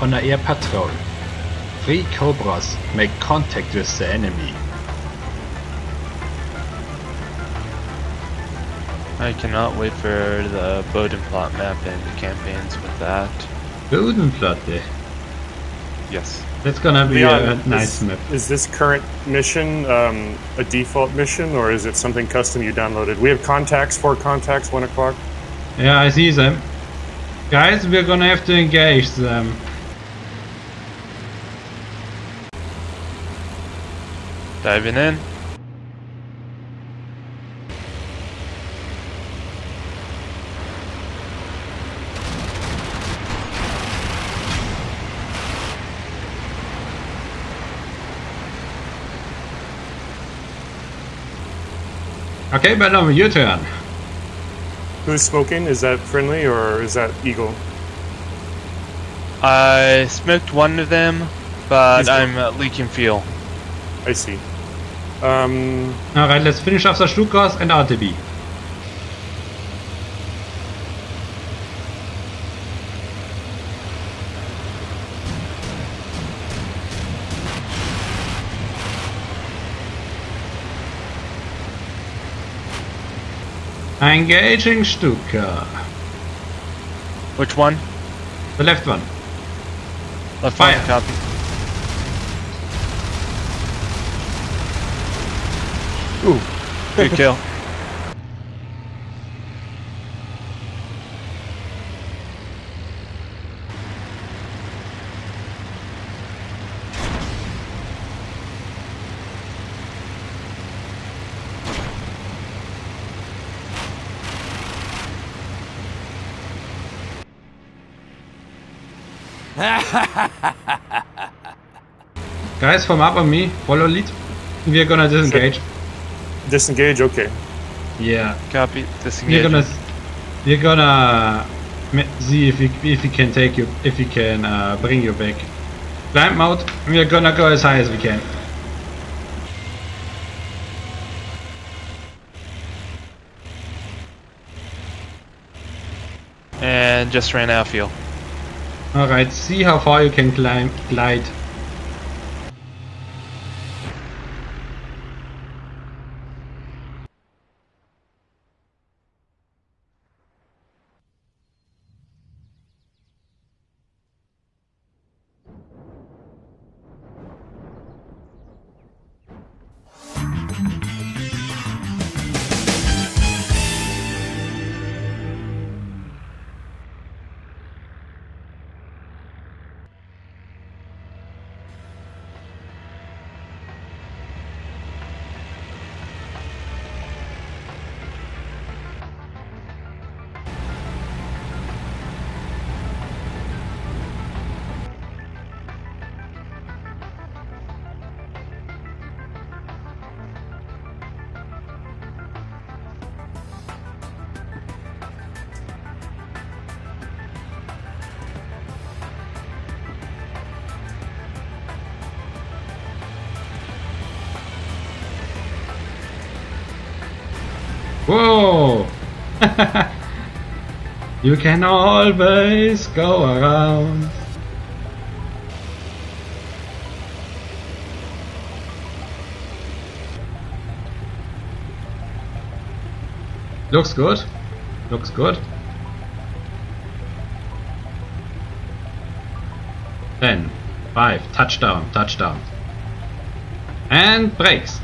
on an air patrol. Three Cobras make contact with the enemy. I cannot wait for the Bodenplot map and the campaigns with that. Bodenplatte. Yes. That's gonna be Leon, a nice is, map. is this current mission um, a default mission or is it something custom you downloaded? We have contacts, four contacts, one o'clock. Yeah, I see them. Guys, we're gonna have to engage them. Diving in. Okay, but now your turn. Who's smoking? Is that friendly or is that Eagle? I smoked one of them, but He's I'm uh, leaking fuel. I see. Um, Alright, let's finish off the Stukas and RTB. Engaging Stuka. Which one? The left one. Left Fire. one, copy. Ooh, good kill. Guys, form up on me. Follow lead. We're gonna disengage. Disengage. Okay. Yeah. Copy. We're gonna we're gonna see if we if we can take you if we can uh, bring you back. Climb mode. We're gonna go as high as we can. And just ran out of fuel. All right. See how far you can climb glide. You can always go around. Looks good. Looks good. Ten, five, touchdown, touchdown. And brakes.